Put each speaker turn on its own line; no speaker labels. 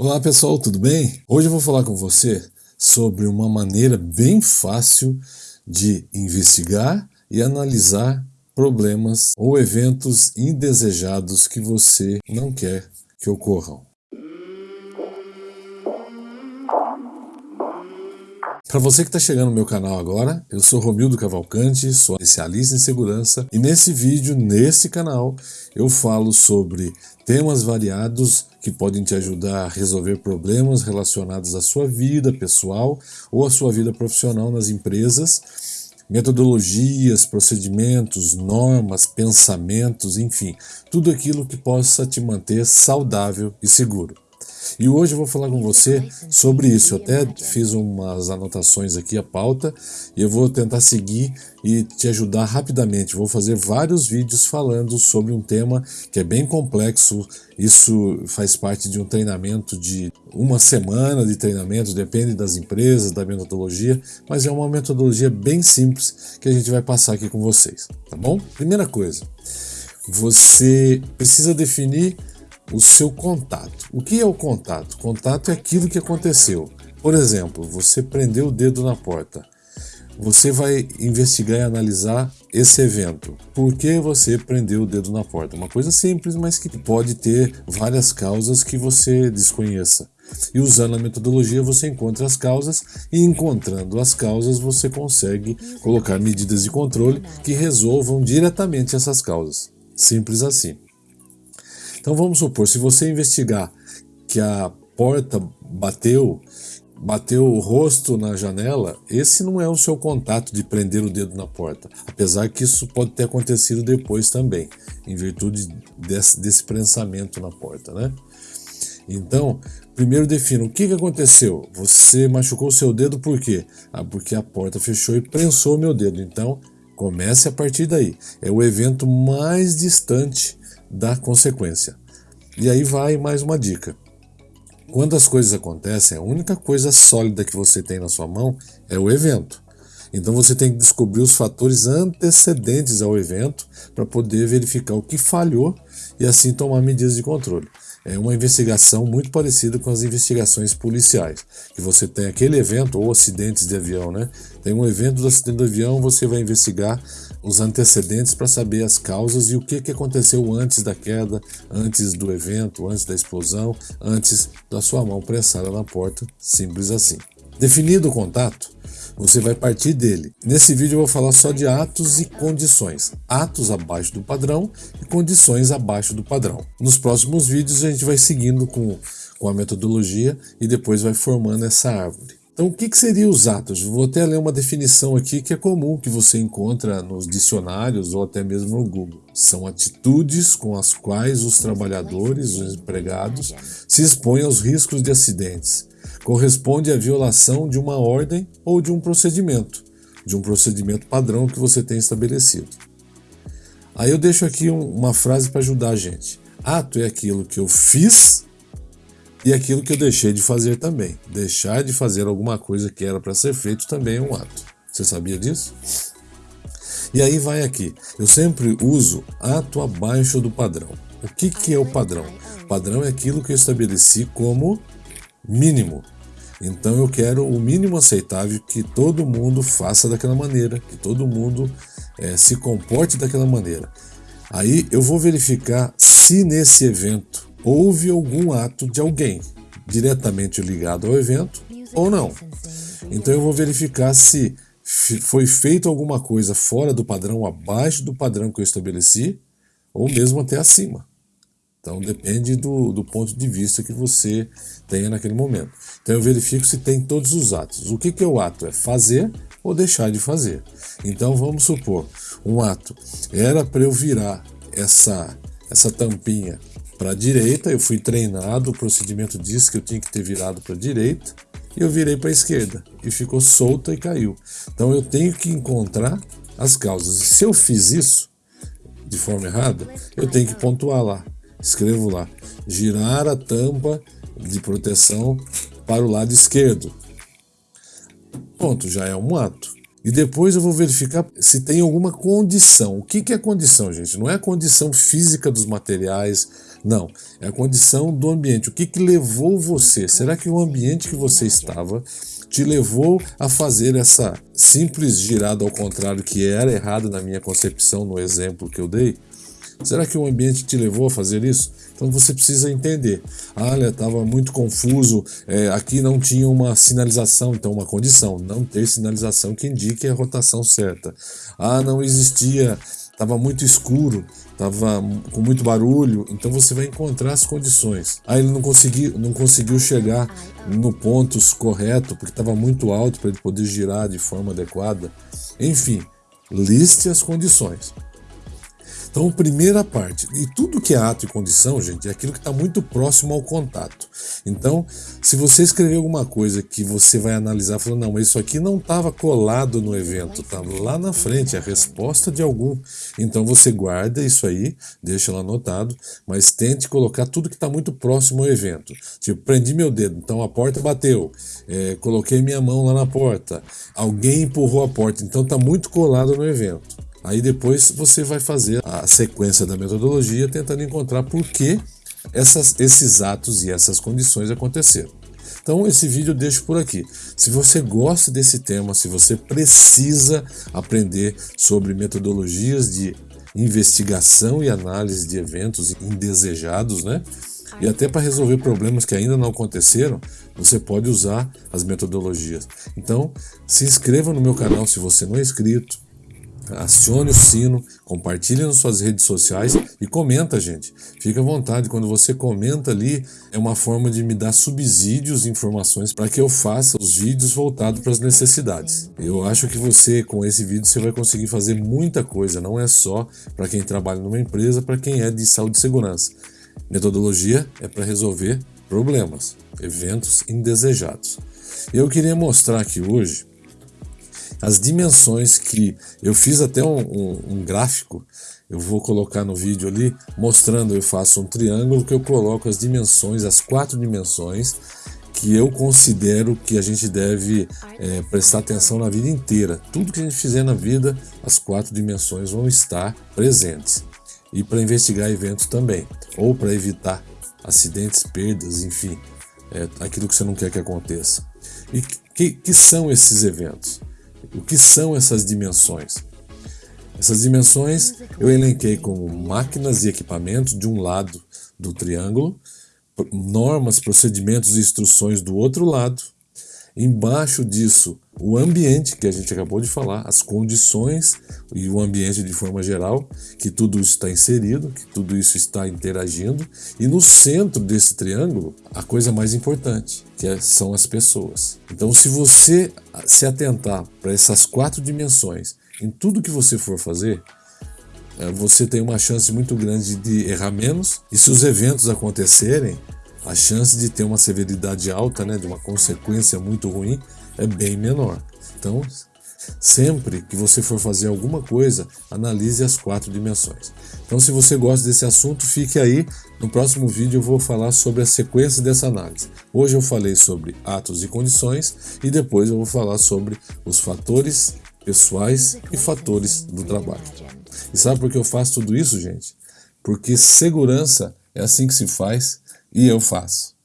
Olá pessoal, tudo bem? Hoje eu vou falar com você sobre uma maneira bem fácil de investigar e analisar problemas ou eventos indesejados que você não quer que ocorram. Para você que está chegando no meu canal agora, eu sou Romildo Cavalcante, sou especialista em segurança e nesse vídeo, nesse canal, eu falo sobre temas variados que podem te ajudar a resolver problemas relacionados à sua vida pessoal ou à sua vida profissional nas empresas, metodologias, procedimentos, normas, pensamentos, enfim, tudo aquilo que possa te manter saudável e seguro. E hoje eu vou falar com você sobre isso. Eu até fiz umas anotações aqui, a pauta, e eu vou tentar seguir e te ajudar rapidamente. Vou fazer vários vídeos falando sobre um tema que é bem complexo. Isso faz parte de um treinamento de uma semana de treinamento, depende das empresas, da metodologia, mas é uma metodologia bem simples que a gente vai passar aqui com vocês, tá bom? Primeira coisa, você precisa definir o seu contato. O que é o contato? Contato é aquilo que aconteceu. Por exemplo, você prendeu o dedo na porta. Você vai investigar e analisar esse evento. Por que você prendeu o dedo na porta? Uma coisa simples, mas que pode ter várias causas que você desconheça. E usando a metodologia você encontra as causas e encontrando as causas você consegue colocar medidas de controle que resolvam diretamente essas causas. Simples assim. Então vamos supor, se você investigar que a porta bateu, bateu o rosto na janela, esse não é o seu contato de prender o dedo na porta. Apesar que isso pode ter acontecido depois também, em virtude desse, desse prensamento na porta, né? Então, primeiro defina o que, que aconteceu. Você machucou o seu dedo por quê? Ah, porque a porta fechou e prensou meu dedo. Então, comece a partir daí. É o evento mais distante da consequência. E aí vai mais uma dica. Quando as coisas acontecem, a única coisa sólida que você tem na sua mão é o evento. Então você tem que descobrir os fatores antecedentes ao evento para poder verificar o que falhou e assim tomar medidas de controle. É uma investigação muito parecida com as investigações policiais, que você tem aquele evento ou acidentes de avião, né? Tem um evento do acidente do avião, você vai investigar os antecedentes para saber as causas e o que, que aconteceu antes da queda, antes do evento, antes da explosão, antes da sua mão prensada na porta, simples assim. Definido o contato, você vai partir dele. Nesse vídeo eu vou falar só de atos e condições. Atos abaixo do padrão e condições abaixo do padrão. Nos próximos vídeos a gente vai seguindo com, com a metodologia e depois vai formando essa árvore. Então, o que, que seriam os atos? Vou até ler uma definição aqui que é comum, que você encontra nos dicionários ou até mesmo no Google. São atitudes com as quais os trabalhadores, os empregados, se expõem aos riscos de acidentes, corresponde à violação de uma ordem ou de um procedimento, de um procedimento padrão que você tem estabelecido. Aí eu deixo aqui uma frase para ajudar a gente. Ato é aquilo que eu fiz e aquilo que eu deixei de fazer também. Deixar de fazer alguma coisa que era para ser feito também é um ato. Você sabia disso? E aí vai aqui. Eu sempre uso ato abaixo do padrão. O que, que é o padrão? Padrão é aquilo que eu estabeleci como mínimo. Então eu quero o mínimo aceitável que todo mundo faça daquela maneira, que todo mundo é, se comporte daquela maneira. Aí eu vou verificar se nesse evento houve algum ato de alguém diretamente ligado ao evento ou não. Então eu vou verificar se foi feito alguma coisa fora do padrão, abaixo do padrão que eu estabeleci, ou mesmo até acima. Então depende do, do ponto de vista que você tenha naquele momento. Então eu verifico se tem todos os atos. O que, que é o ato? É fazer ou deixar de fazer. Então vamos supor, um ato era para eu virar essa, essa tampinha para a direita, eu fui treinado, o procedimento diz que eu tinha que ter virado para a direita, e eu virei para a esquerda, e ficou solta e caiu. Então eu tenho que encontrar as causas. E se eu fiz isso de forma errada, eu tenho que pontuar lá escrevo lá, girar a tampa de proteção para o lado esquerdo. Ponto, já é um ato. E depois eu vou verificar se tem alguma condição. O que, que é condição, gente? Não é a condição física dos materiais, não. É a condição do ambiente. O que, que levou você? Será que o ambiente que você estava te levou a fazer essa simples girada ao contrário que era errada na minha concepção no exemplo que eu dei? Será que o ambiente te levou a fazer isso? Então você precisa entender. Olha, estava muito confuso, é, aqui não tinha uma sinalização, então uma condição, não ter sinalização que indique a rotação certa. Ah, não existia, estava muito escuro, estava com muito barulho, então você vai encontrar as condições. Ah, ele não conseguiu, não conseguiu chegar no ponto correto porque estava muito alto para ele poder girar de forma adequada. Enfim, liste as condições. Então, primeira parte, e tudo que é ato e condição, gente, é aquilo que está muito próximo ao contato. Então, se você escrever alguma coisa que você vai analisar, falando, não, mas isso aqui não estava colado no evento, está lá na frente, é a resposta de algum. Então, você guarda isso aí, deixa lá anotado, mas tente colocar tudo que está muito próximo ao evento. Tipo, prendi meu dedo, então a porta bateu, é, coloquei minha mão lá na porta, alguém empurrou a porta, então está muito colado no evento. Aí depois você vai fazer a sequência da metodologia tentando encontrar por que essas, esses atos e essas condições aconteceram. Então esse vídeo eu deixo por aqui. Se você gosta desse tema, se você precisa aprender sobre metodologias de investigação e análise de eventos indesejados, né? E até para resolver problemas que ainda não aconteceram, você pode usar as metodologias. Então, se inscreva no meu canal se você não é inscrito acione o sino, compartilhe nas suas redes sociais e comenta, gente. Fique à vontade, quando você comenta ali, é uma forma de me dar subsídios e informações para que eu faça os vídeos voltados para as necessidades. Eu acho que você, com esse vídeo, você vai conseguir fazer muita coisa, não é só para quem trabalha numa empresa, para quem é de saúde e segurança. Metodologia é para resolver problemas, eventos indesejados. Eu queria mostrar aqui hoje as dimensões que eu fiz até um, um, um, gráfico, eu vou colocar no vídeo ali, mostrando, eu faço um triângulo que eu coloco as dimensões, as quatro dimensões que eu considero que a gente deve é, prestar atenção na vida inteira. Tudo que a gente fizer na vida, as quatro dimensões vão estar presentes. E para investigar eventos também, ou para evitar acidentes, perdas, enfim, é, aquilo que você não quer que aconteça. E que, que são esses eventos? O que são essas dimensões? Essas dimensões eu elenquei como máquinas e equipamentos de um lado do triângulo, normas, procedimentos e instruções do outro lado, Embaixo disso, o ambiente que a gente acabou de falar, as condições e o ambiente de forma geral, que tudo está inserido, que tudo isso está interagindo. E no centro desse triângulo, a coisa mais importante, que é, são as pessoas. Então, se você se atentar para essas quatro dimensões em tudo que você for fazer, é, você tem uma chance muito grande de errar menos. E se os eventos acontecerem, a chance de ter uma severidade alta, né, de uma consequência muito ruim, é bem menor. Então, sempre que você for fazer alguma coisa, analise as quatro dimensões. Então, se você gosta desse assunto, fique aí. No próximo vídeo eu vou falar sobre a sequência dessa análise. Hoje eu falei sobre atos e condições e depois eu vou falar sobre os fatores pessoais e fatores do trabalho. E sabe por que eu faço tudo isso, gente? Porque segurança é assim que se faz e eu faço.